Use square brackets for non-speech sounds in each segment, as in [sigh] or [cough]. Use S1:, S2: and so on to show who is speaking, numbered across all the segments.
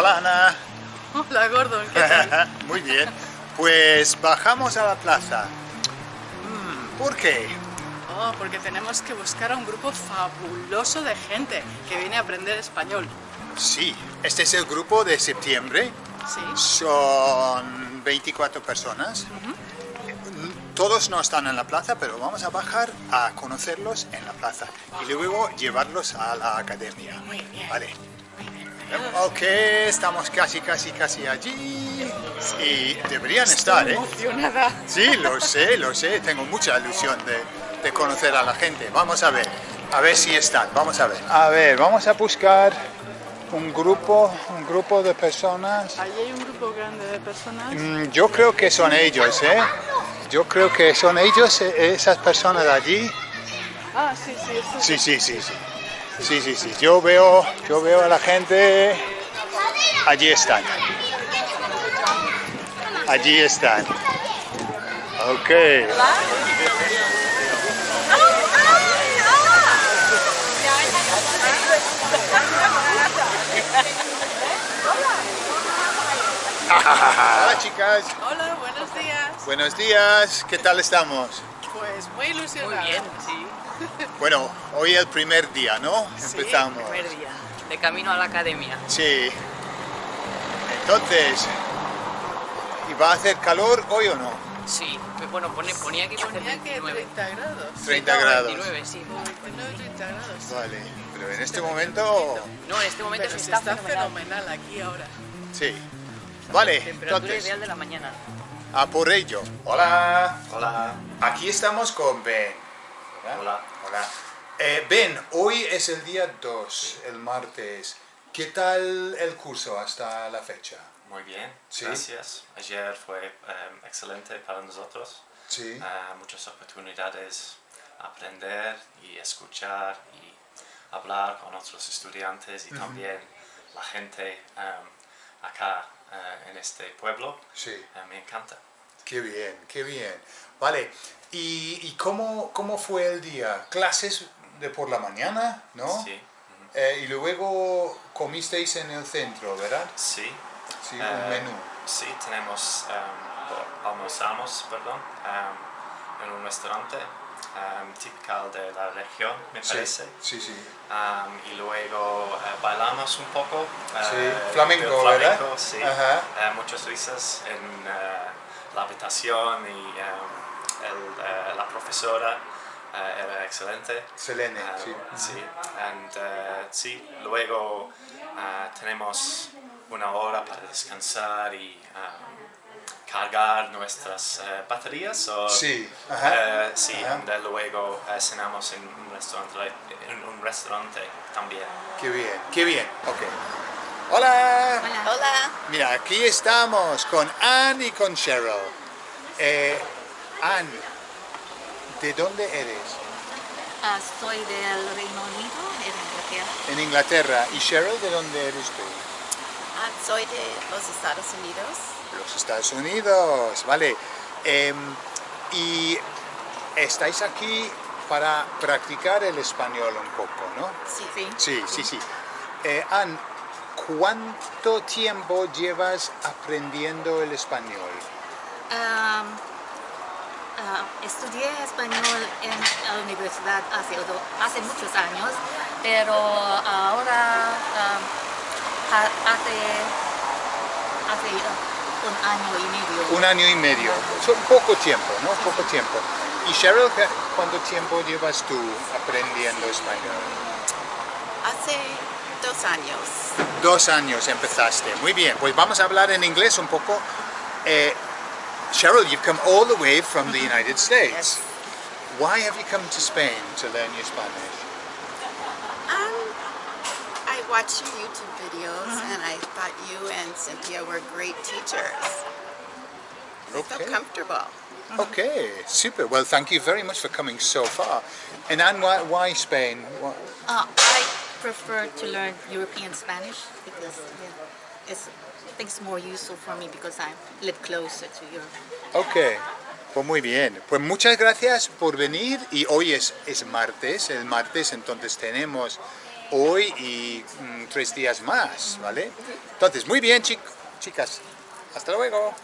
S1: Hola Ana.
S2: Hola Gordon, ¿qué tal? [laughs]
S1: Muy bien. Pues bajamos a la plaza. Mm, ¿Por qué?
S2: Oh, porque tenemos que buscar a un grupo fabuloso de gente que viene a aprender español.
S1: Sí, este es el grupo de septiembre.
S2: Sí.
S1: Son 24 personas. Todos no están en la plaza, pero vamos a bajar a conocerlos en la plaza y luego llevarlos a la academia.
S2: Muy bien.
S1: Vale. Ok, estamos casi, casi, casi allí. Y deberían estar, ¿eh?
S2: emocionada.
S1: Sí, lo sé, lo sé. Tengo mucha ilusión de, de conocer a la gente. Vamos a ver, a ver si están. Vamos a ver. A ver, vamos a buscar un grupo, un grupo de personas.
S2: Allí hay un grupo grande de personas.
S1: Mm, Yo creo que son ellos, ¿eh? Yo creo que son ellos, eh, esas personas de allí.
S2: Ah, sí, sí, esto
S1: Sí, sí, sí, sí. Sí, sí, sí. Yo veo, yo veo a la gente. Allí están. Allí están. Ok. Hola chicas,
S2: Hola, buenos días.
S1: buenos días, ¿qué tal estamos?
S2: Pues muy ilusionada.
S3: Muy bien, sí.
S1: Bueno, hoy el primer día, ¿no? Empezamos.
S3: Primer día. De camino a la academia.
S1: Sí. Entonces, ¿y va a hacer calor hoy o no?
S3: Sí. Bueno, pone, ponía que pone
S2: Ponía que
S3: 29.
S2: 30 grados.
S1: 30
S3: No,
S1: grados.
S3: 29, sí.
S2: 29, 30 grados.
S1: Vale, pero en este momento,
S3: No, en este momento
S2: Pero
S3: se
S2: se
S3: está,
S2: está fenomenal aquí ahora.
S1: sí. Vale,
S3: Temperatura
S1: entonces,
S3: ideal de la mañana.
S1: a por ello. Hola. Hola. Aquí estamos con Ben.
S4: Hola.
S1: Hola. Eh, ben, hoy es el día 2, el martes. ¿Qué tal el curso hasta la fecha?
S4: Muy bien,
S1: Sí.
S4: gracias. Ayer fue em, excelente para nosotros.
S1: Sí.
S4: Ah, muchas oportunidades aprender y escuchar y hablar con otros estudiantes y también la gente em, acá eh, en este pueblo.
S1: Sí.
S4: Eh, me encanta.
S1: Qué bien, qué bien. Vale, ¿y, y cómo, cómo fue el día? ¿Clases de por la mañana, no?
S4: Sí.
S1: Eh, y luego comisteis en el centro, ¿verdad?
S4: Sí.
S1: Sí, un menú.
S4: Sí, tenemos, em, o- almorzamos, perdón, em, en un restaurante em, típico de la región, me parece.
S1: Sí, sí.
S4: Am, y luego eh, bailamos un poco.
S1: Sí,
S4: eh,
S1: flamenco,
S4: del
S1: ¿verdad?
S4: flamenco, sí.
S1: Ajá.
S4: Eh, muchas risas en la habitación y em, el, eh, la profesora eh, era excelente.
S1: Selene,
S4: Eh,
S1: sí.
S4: sí. And, sí, luego tenemos una hora para descansar y em, cargar nuestras eh, baterías. O,
S1: Sí, ajá.
S4: eh, sí,
S1: Ajá.
S4: and, luego eh, cenamos en un restaurante, en un restaurante también.
S1: Qué bien, qué bien. Ok. Hola.
S5: Hola,
S1: Mira, aquí estamos con Anne y con Cheryl. Eh, Anne, ¿de dónde eres?
S5: Ah, soy del Reino Unido, en Inglaterra.
S1: En Inglaterra. ¿Y Cheryl, de dónde eres tú?
S5: Ah, soy de los Estados Unidos.
S1: Los Estados Unidos, vale. Em, y estáis aquí para practicar el español un poco, ¿no?
S5: Sí, sí.
S1: Sí, sí, sí. Eh, Anne, ¿cuánto tiempo llevas aprendiendo el español?
S5: Ah, estudié español en la universidad hace, hace muchos años, pero ahora hace, hace un año y medio.
S1: Un año y medio. Son poco tiempo, ¿no? Poco tiempo. ¿Y Cheryl, cuánto tiempo llevas tú aprendiendo español?
S5: Hace dos años.
S1: Dos años empezaste. Muy bien, pues vamos a hablar en inglés un poco. Eh, Cheryl, you've come all the way from the United States. Why have you come to Spain to learn your Spanish?
S6: Um, I watch your YouTube videos and I thought you and Cynthia were great teachers. I felt
S1: Okay.
S6: comfortable.
S1: Okay, super. Well, thank you very much for coming so far. And Anne, why, why Spain? Why-
S5: Uh, prefer to learn European Spanish because yeah, it's, I more useful for me because I live closer to Europe.
S1: Ok, pues muy bien. Pues muchas gracias por venir y hoy es, es martes, el martes entonces tenemos hoy y mm, tres días más, ¿vale? Entonces, muy bien, chic- chicas. Hasta luego.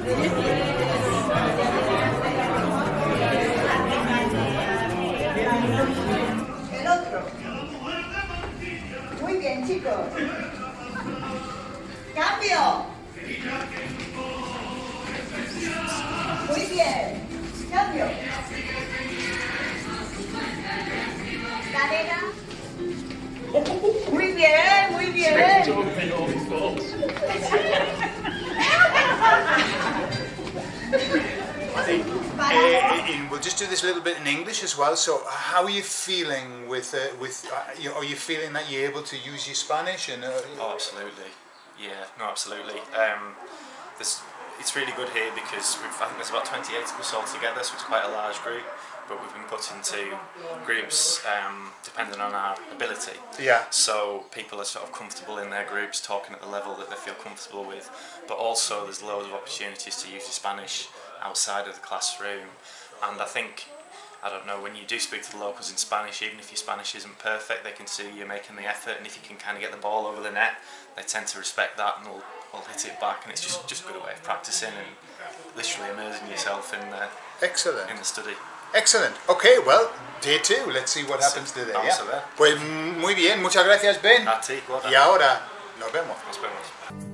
S7: El otro. Muy bien, chicos. Cambio. Muy bien. Cambio. Cadera. Muy bien, muy bien.
S1: Do this a little bit in English as well. So, how are you feeling with uh, with? Uh, you, are you feeling that you're able to use your Spanish and? Uh,
S4: Oh, absolutely. Yeah, no, absolutely. Um, this, it's really good here because we've, I think there's about 28 of us all together, so it's quite a large group. But we've been put into groups um, depending on our ability.
S1: Yeah.
S4: So people are sort of comfortable in their groups, talking at the level that they feel comfortable with. But also, there's loads of opportunities to use your Spanish outside of the classroom. And I think I don't know, when you do speak to the locals in Spanish, even if your Spanish isn't perfect, they can see you're making the effort, and if you can kind of get the ball over the net, they tend to respect that and will, will hit it back, and it's just just a good way of practicing and literally immersing yourself in the
S1: Excellent.
S4: in the study.
S1: Excellent. Okay, well, day two. Let's see what happens today.
S4: Vamos
S1: yeah?
S4: a ver.
S1: Pues mm, muy bien, muchas gracias Ben.
S4: A ti,
S1: Y ahora nos vemos.
S4: Nos vemos.